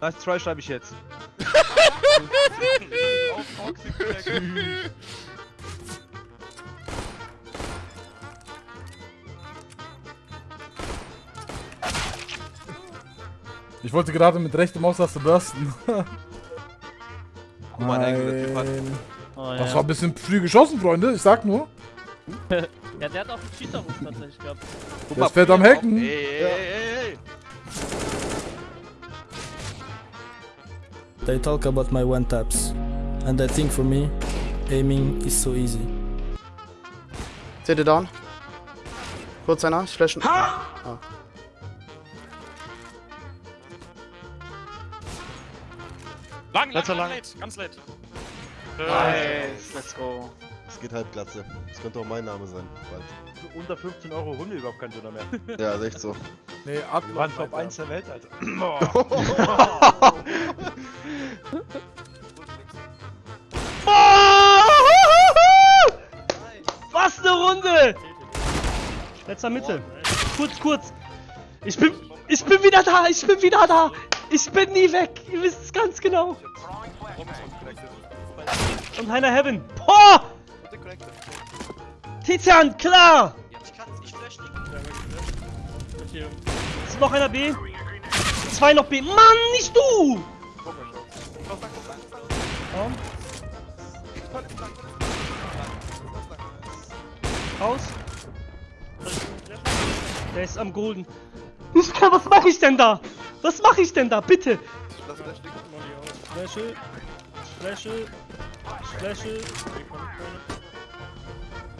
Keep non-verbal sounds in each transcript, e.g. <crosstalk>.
Nice try schreibe ich jetzt. Ich wollte gerade mit rechter Maustaste bursten. Guck mal, Engel, der Typ hat. Nein. Oh, Das ja. war ein bisschen früh geschossen, Freunde. Ich sag nur. <laughs> ja, der hat auch einen Cheater-Ruf tatsächlich gehabt. Ist fett am Feuer Hacken. auf. Ey, ey, ey, ey. They talk about my one taps, and I think for me, aiming is so easy. Seht ihr down? Kurz einer, ich flashen. Lang, lang, Letzter lang, lang. late, ganz late. Nice, let's go. Es geht halb Glatze. Das könnte auch mein Name sein. Bald. Unter 15 Euro holen wir überhaupt keinen Döner mehr. Ja, ist echt so. Nee, Wir Adler. waren Top 1 der Welt, Alter. <laughs> Was <laughs> Letzter Mitte. Kurz, kurz. Ich bin, ich bin wieder da, ich bin wieder da. Ich bin nie weg. Ihr wisst es ganz genau. Und einer Heaven. Boah! Tizian, klar! Ist noch einer B? Zwei noch B. Mann, nicht du! Raum. Der ist am Golden. Was mache ich denn da? Was mache ich denn da? Bitte! Flasche. Flasche. Flasche.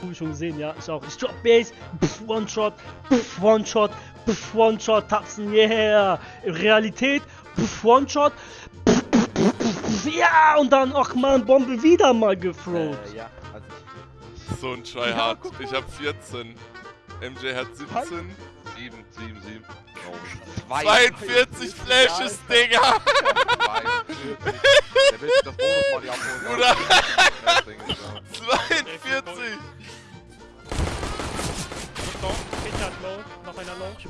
Hab ich schon gesehen, ja, ich auch. Ich drop Base, pff, One Shot, pff, One Shot, pff, One Shot, Tapsen, yeah! Realität, pff, One Shot, pff, pff, pff, pff, ja! Und dann, ach man, Bombe wieder mal gefroht. Äh, ja. Also, So ein Tryhard. Ich hab 14. MJ hat 17. 7, 7, 7. oh, 42 Flashes, Digga! Der will sich das Bonus-Money abholen. Bruder.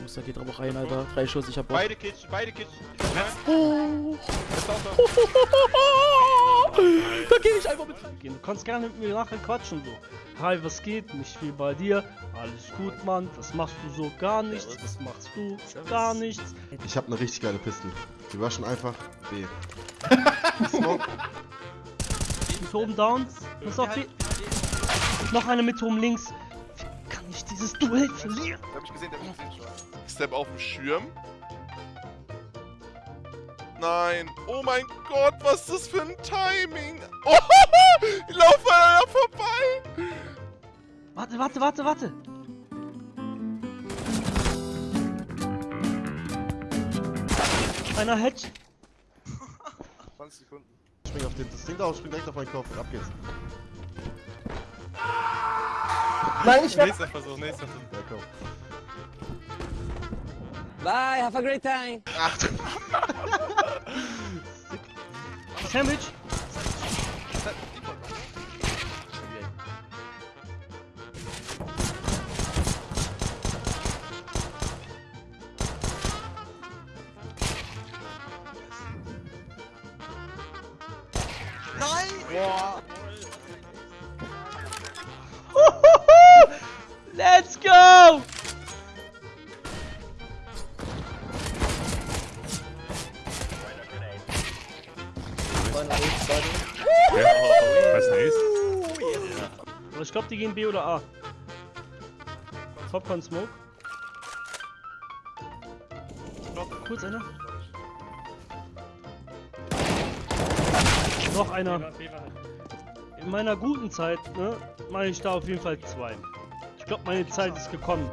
Jungs, da geht aber auch rein, Alter. Drei Schuss, ich hab Bock. Beide Kids, beide Kids. <laughs> <laughs> Da geh ich einfach mit gehen. Du kannst gerne mit mir nachher quatschen so. Hi, was geht? Nicht viel bei dir. Alles gut, Mann. Was machst du so? Gar nichts. Was machst du? Gar nichts. Ich habe eine richtig geile Pistole. Wir rushen einfach B. <laughs> Smoke. Mit oben down. Pass auf, die. Noch eine mit oben links. Ich dieses Duell verlieren? Der hab ich gesehen, der hab ich gesehen schon. Step auf dem Schirm. Nein. Oh mein Gott, was ist das für ein Timing? Oh, <laughs> ich laufe an einer vorbei. Warte, warte, warte, warte. Einer Hedge. <laughs> 20 Sekunden. Spring auf den, das Ding da auf, spring direkt auf meinen Kopf. Ab geht's. Najniższa... Nejsem fazą, nejsem fazą. Bye, have a great time. Ah. Sandwich. Nein! Boah! Let's go! Aber ich glaube, die gehen B oder A. Popcorn Smoke. Kurz einer. Noch einer. In meiner guten Zeit, ne, mache ich da auf jeden Fall zwei. Ich glaube, meine Zeit ist gekommen.